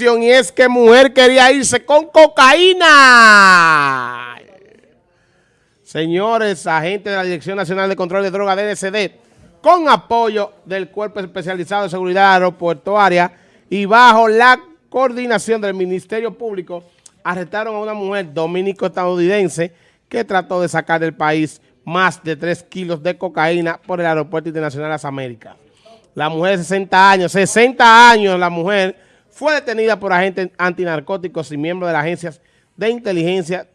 y es que mujer quería irse con cocaína. Señores, agentes de la Dirección Nacional de Control de Drogas, DNCD, con apoyo del Cuerpo Especializado de Seguridad Aeroportuaria y bajo la coordinación del Ministerio Público, arrestaron a una mujer dominico-estadounidense que trató de sacar del país más de 3 kilos de cocaína por el Aeropuerto Internacional de las Américas. La mujer de 60 años, 60 años la mujer, fue detenida por agentes antinarcóticos y miembros de las agencias de inteligencia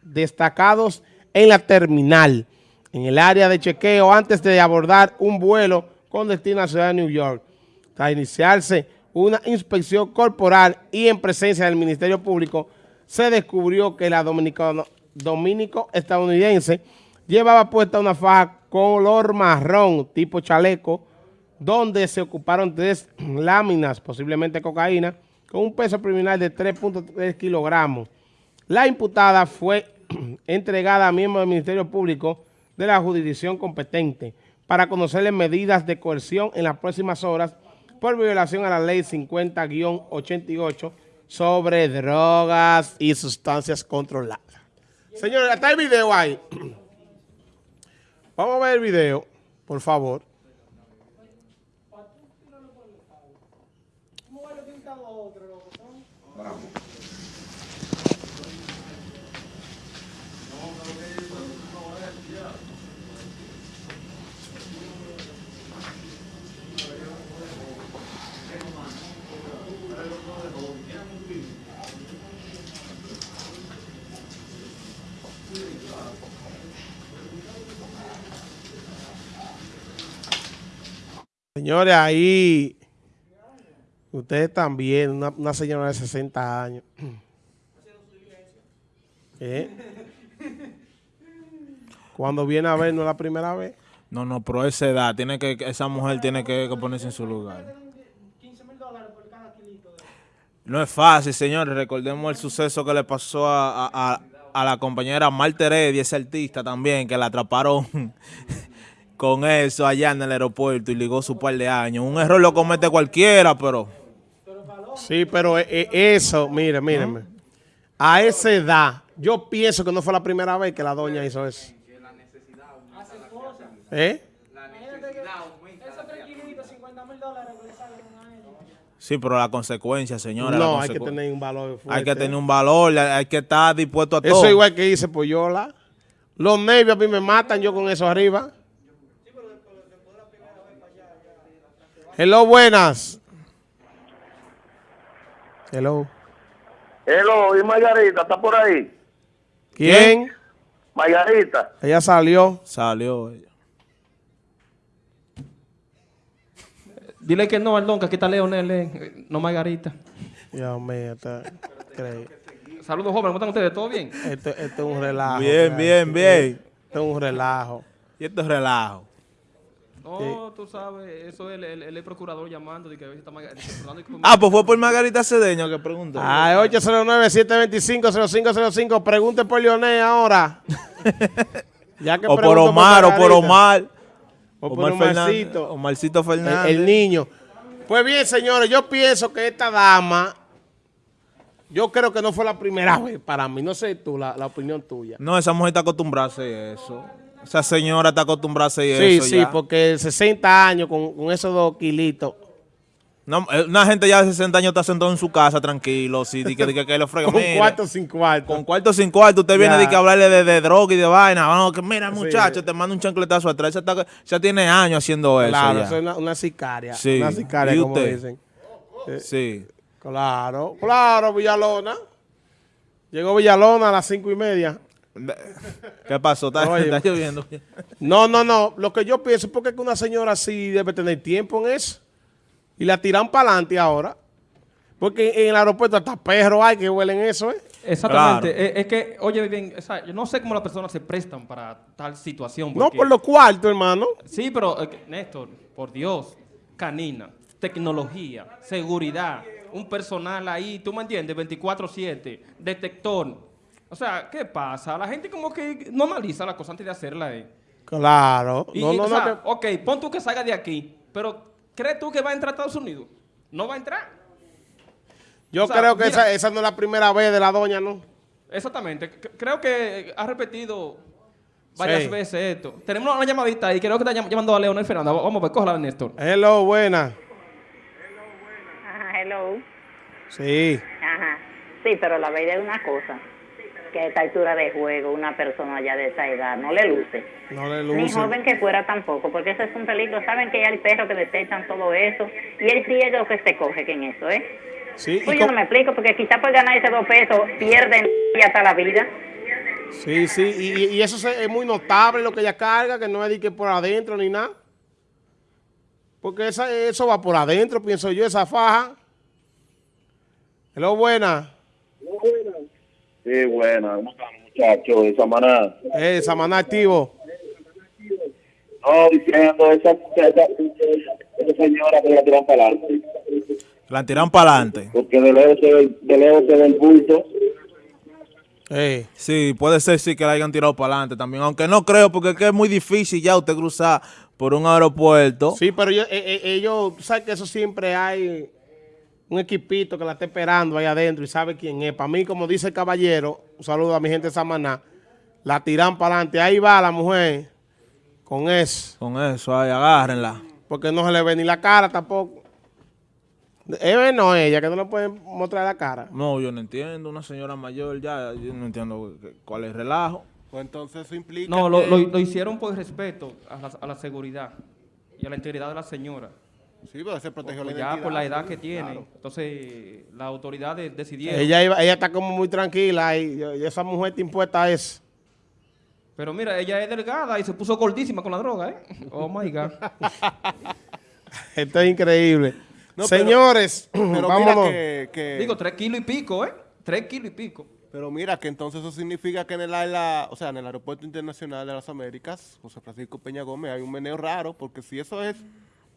destacados en la terminal, en el área de chequeo, antes de abordar un vuelo con destino a la ciudad de New York. Tras iniciarse una inspección corporal y en presencia del Ministerio Público, se descubrió que la dominico-estadounidense llevaba puesta una faja color marrón, tipo chaleco, donde se ocuparon tres láminas, posiblemente cocaína, con un peso criminal de 3.3 kilogramos. La imputada fue entregada a miembros del Ministerio Público de la jurisdicción competente para conocerle medidas de coerción en las próximas horas por violación a la ley 50-88 sobre drogas y sustancias controladas. Señores, está el video ahí. Vamos a ver el video, por favor. Señores, ahí ustedes también, una, señora de 60 años. ¿Eh? Cuando viene a ver, no es la primera vez. No, no, pero esa edad, tiene que, esa mujer tiene que, ponerse en su lugar. No es fácil, señores. Recordemos el suceso que le pasó a, la compañera Marta Heredia, ese artista también, que la atraparon con eso allá en el aeropuerto y ligó su par de años. Un error lo comete cualquiera, pero... Sí, pero eh, eh, eso, mire, mírenme. A esa edad, yo pienso que no fue la primera vez que la doña hizo eso. ¿Eh? Sí, pero la consecuencia, señora. No, hay que tener un valor fuerte. Hay que tener un valor, hay que estar dispuesto a todo. Eso igual que dice Poyola. Los nervios a mí me matan yo con eso arriba. Hello, buenas. Hello. Hello, ¿y Margarita está por ahí? ¿Quién? Margarita. Ella salió. Salió ella. Dile que no, Aldón, que aquí está Leonel, eh, no Margarita. Dios mío, está Saludos, jóvenes, ¿cómo están ustedes? ¿Todo bien? Esto, es un relajo. Bien, bien, bien. Esto es un relajo. Y esto es relajo. No, tú sabes, eso es el, el, procurador llamando. De que está ah, pues fue por Margarita Cedeño que preguntó. Ah, 809-725-0505. Pregunte por Leonel ahora. ya que o por Omar, o por Omar. O por Omarcito. Omarcito Fernández. El, niño. Pues bien, señores, yo pienso que esta dama, yo creo que no fue la primera vez para mí. No sé tú, la, opinión tuya. No, esa mujer está acostumbrada a eso. Esa señora está acostumbrada a hacer eso Sí, sí, porque 60 años con, esos dos kilitos. No, eh, una gente ya de 60 años está sentado en su casa tranquilo, sí, que, que, que, lo frega. con cuarto sin cuarto. Con cuarto sin cuarto, usted viene de que hablarle de, droga y de vaina. Vamos, que mira, muchacho, te manda un chancletazo atrás. Ya, tiene años haciendo eso. Claro, eso es una, una, sicaria. Sí. Una sicaria, como dicen. Sí. Claro, claro, Villalona. Llegó Villalona a las cinco y media. ¿Qué pasó? ¿Está, lloviendo? No, no, no. Lo que yo pienso es porque una señora así debe tener tiempo en eso. Y la tiran para adelante ahora. Porque en el aeropuerto hasta perros hay que huelen eso, ¿eh? Exactamente. Es, que, oye, bien, yo no sé cómo las personas se prestan para tal situación. No por lo cuarto, hermano. Sí, pero, eh, Néstor, por Dios, canina, tecnología, seguridad, un personal ahí, ¿tú me entiendes? 24-7, detector, o sea, ¿qué pasa? La gente como que normaliza la cosa antes de hacerla. Eh. Claro. no, no, no Ok, pon tú que salga de aquí, pero ¿crees tú que va a entrar a Estados Unidos? No va a entrar. Yo O sea, creo que mira- esa, esa no es la primera vez de la doña, ¿no? Exactamente. C- Creo que ha repetido varias Sí. veces esto. Tenemos una llamadita y creo que está llam- llamando a Leonel Fernando. Vamos a ver, cógela, Néstor. Hello, buena. Ajá, hello. Sí. Ajá. Sí, pero la verdad es una cosa. Que a esta altura de juego, una persona ya de esa edad no le luce. No le Ni luce. joven que fuera tampoco, porque eso es un peligro. Saben que ya el perro que detectan todo eso. Y el riesgo que se coge que en eso, ¿eh? Sí, Pues yo no me explico, porque quizás por ganar esos dos pesos pierden y hasta la vida. sí, sí. Y, y- eso es muy notable lo que ella carga, que no es de que por adentro ni nada. Porque esa, eso va por adentro, pienso yo, esa faja. Hello, buena. Sí, buena. ¿Cómo están, muchachos? Esa maná. Eh, Samaná activo. No, diciendo esa, esa, esa señora que la tiran para adelante. La tiran para adelante. Porque de lejos se ve, de lejos se ve el bulto. Eh. Sí, puede ser sí que la hayan tirado para adelante también. Aunque no creo, porque es que es muy difícil ya usted cruzar por un aeropuerto. Sí, pero yo- eh, eh, ellos, tú sabes que eso siempre hay un equipito que la está esperando ahí adentro y sabe quién es. Para mí, como dice el caballero, un saludo a mi gente de Samaná, la tiran para adelante. Ahí va la mujer con eso, Con eso, ahí, agárrenla. porque no se le ve ni la cara tampoco. Es no ella, que no le pueden mostrar la cara. No, yo no entiendo. Una señora mayor ya, yo no entiendo cuál es el relajo. Pues entonces eso implica No, lo, lo- lo hicieron por respeto a la, a la seguridad y a la integridad de la señora. Sí, pero se protegió la Pues ya identidad. por la edad que tiene. claro. Entonces, las autoridades decidieron. Ella, iba- ella está como muy tranquila y, y esa mujer está impuesta a eso. Pero mira, ella es delgada y se puso gordísima con la droga, ¿eh? Oh my God. Esto es increíble. No, Señores, Pero vámonos. que, que- Digo, tres kilos y pico, ¿eh? Tres kilos y pico. pero mira que entonces eso significa que en el, aela- o sea, en el aeropuerto internacional de las Américas, José Francisco Peña Gómez, hay un meneo raro, porque si eso es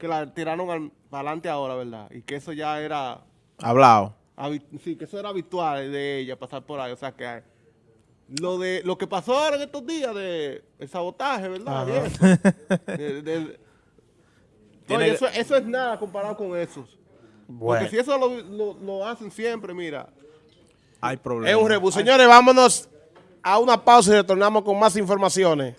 que la tiraron al, para adelante ahora, ¿verdad? Y que eso ya era, Hablado. sí, que eso era habitual de ella pasar por ahí, o sea que hay- lo de lo que pasó ahora en estos días de el sabotaje, ¿verdad? Eso. De- Oye, eso, eso es nada comparado con esos. Bueno. Porque si eso lo, lo- lo hacen siempre, mira. Hay problemas. Es un rebus. Señores, vámonos a una pausa y retornamos con más informaciones.